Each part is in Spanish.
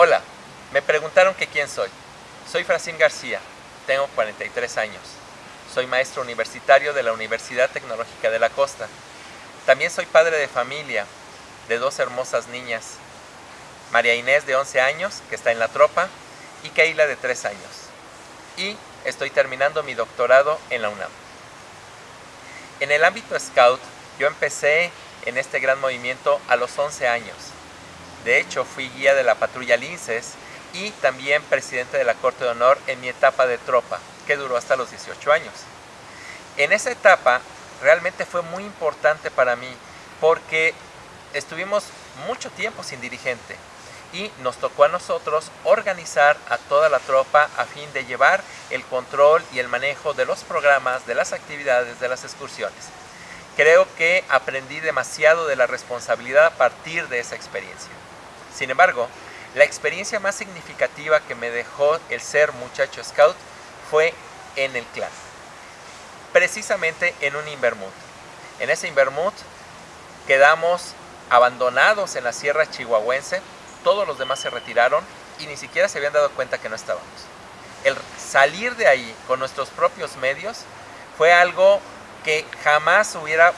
Hola, me preguntaron que quién soy. Soy Francín García, tengo 43 años. Soy maestro universitario de la Universidad Tecnológica de la Costa. También soy padre de familia de dos hermosas niñas, María Inés de 11 años, que está en la tropa, y Keila de 3 años. Y estoy terminando mi doctorado en la UNAM. En el ámbito scout, yo empecé en este gran movimiento a los 11 años. De hecho, fui guía de la patrulla Linces y también presidente de la Corte de Honor en mi etapa de tropa, que duró hasta los 18 años. En esa etapa realmente fue muy importante para mí porque estuvimos mucho tiempo sin dirigente y nos tocó a nosotros organizar a toda la tropa a fin de llevar el control y el manejo de los programas, de las actividades, de las excursiones. Creo que aprendí demasiado de la responsabilidad a partir de esa experiencia. Sin embargo, la experiencia más significativa que me dejó el ser muchacho scout fue en el clan. Precisamente en un Invermut. En ese Invermut quedamos abandonados en la sierra chihuahuense, todos los demás se retiraron y ni siquiera se habían dado cuenta que no estábamos. El salir de ahí con nuestros propios medios fue algo que jamás hubiera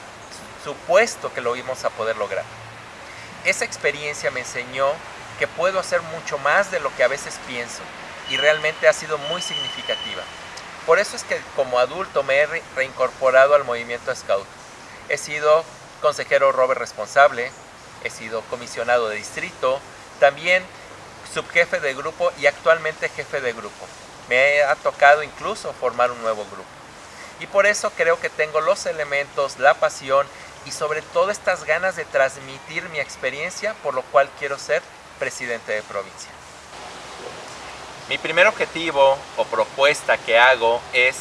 supuesto que lo íbamos a poder lograr. Esa experiencia me enseñó que puedo hacer mucho más de lo que a veces pienso y realmente ha sido muy significativa. Por eso es que como adulto me he reincorporado al movimiento Scout. He sido consejero Robert responsable, he sido comisionado de distrito, también subjefe de grupo y actualmente jefe de grupo. Me ha tocado incluso formar un nuevo grupo. Y por eso creo que tengo los elementos, la pasión y sobre todo estas ganas de transmitir mi experiencia, por lo cual quiero ser presidente de provincia. Mi primer objetivo o propuesta que hago es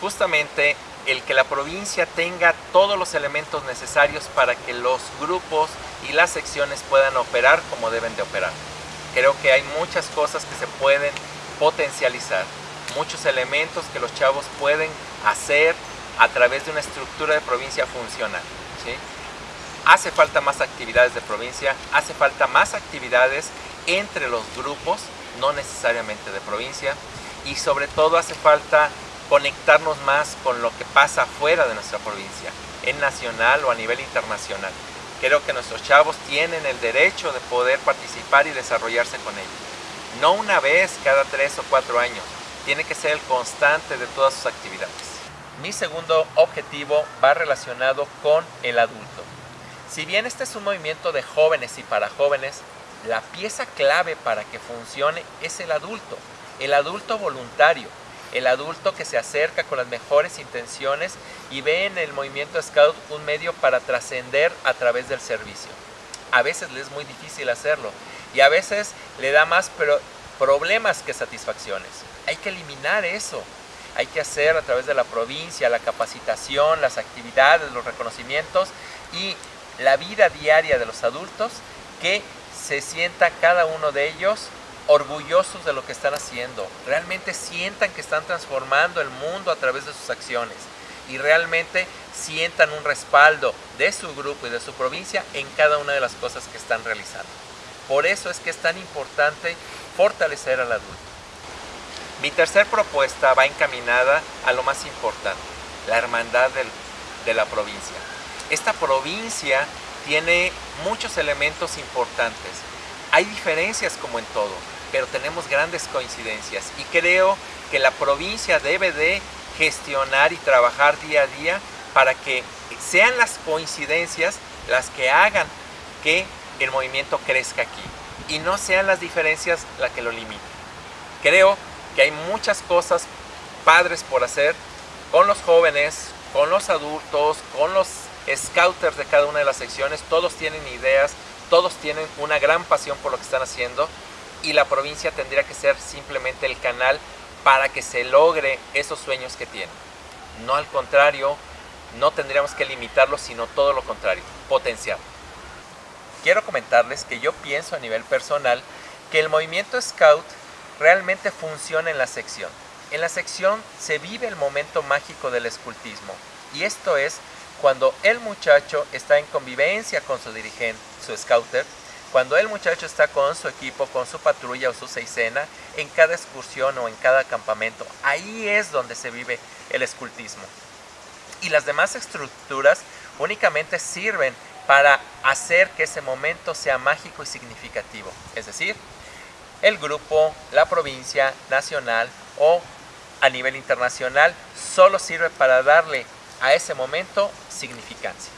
justamente el que la provincia tenga todos los elementos necesarios para que los grupos y las secciones puedan operar como deben de operar. Creo que hay muchas cosas que se pueden potencializar, muchos elementos que los chavos pueden hacer a través de una estructura de provincia funcional. ¿sí? Hace falta más actividades de provincia, hace falta más actividades entre los grupos, no necesariamente de provincia, y sobre todo hace falta conectarnos más con lo que pasa fuera de nuestra provincia, en nacional o a nivel internacional. Creo que nuestros chavos tienen el derecho de poder participar y desarrollarse con ello. No una vez cada tres o cuatro años, tiene que ser el constante de todas sus actividades. Mi segundo objetivo va relacionado con el adulto. Si bien este es un movimiento de jóvenes y para jóvenes, la pieza clave para que funcione es el adulto, el adulto voluntario, el adulto que se acerca con las mejores intenciones y ve en el movimiento Scout un medio para trascender a través del servicio. A veces le es muy difícil hacerlo y a veces le da más problemas que satisfacciones. Hay que eliminar eso. Hay que hacer a través de la provincia la capacitación, las actividades, los reconocimientos y la vida diaria de los adultos que se sienta cada uno de ellos orgullosos de lo que están haciendo, realmente sientan que están transformando el mundo a través de sus acciones y realmente sientan un respaldo de su grupo y de su provincia en cada una de las cosas que están realizando. Por eso es que es tan importante fortalecer al adulto. Mi tercer propuesta va encaminada a lo más importante, la hermandad de la provincia. Esta provincia tiene muchos elementos importantes. Hay diferencias como en todo, pero tenemos grandes coincidencias y creo que la provincia debe de gestionar y trabajar día a día para que sean las coincidencias las que hagan que el movimiento crezca aquí y no sean las diferencias las que lo limiten. Creo que hay muchas cosas padres por hacer con los jóvenes, con los adultos, con los scouters de cada una de las secciones, todos tienen ideas, todos tienen una gran pasión por lo que están haciendo y la provincia tendría que ser simplemente el canal para que se logre esos sueños que tienen. No al contrario, no tendríamos que limitarlo, sino todo lo contrario, potenciar. Quiero comentarles que yo pienso a nivel personal que el movimiento Scout realmente funciona en la sección. En la sección se vive el momento mágico del escultismo y esto es cuando el muchacho está en convivencia con su dirigente, su scouter, Cuando el muchacho está con su equipo, con su patrulla o su seisena, en cada excursión o en cada campamento, ahí es donde se vive el escultismo. Y las demás estructuras únicamente sirven para hacer que ese momento sea mágico y significativo. Es decir, el grupo, la provincia, nacional o a nivel internacional solo sirve para darle a ese momento significancia.